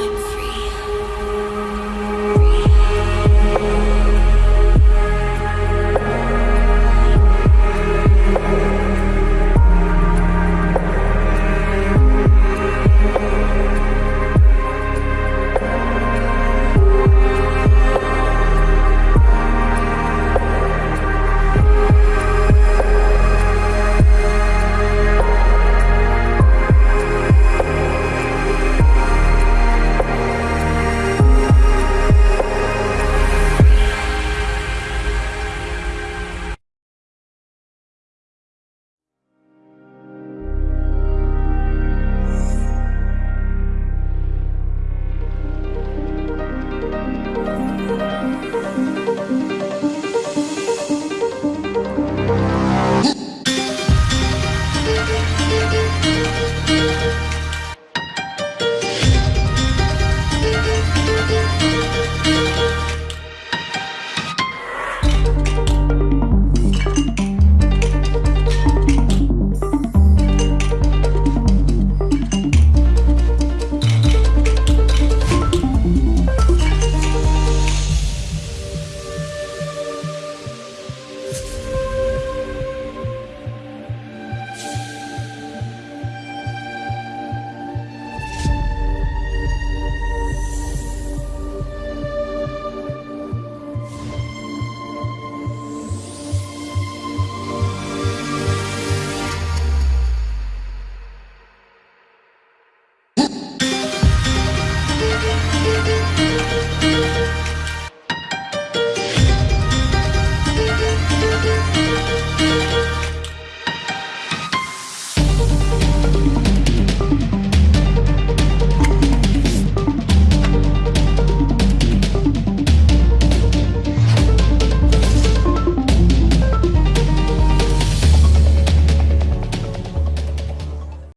I'm sorry.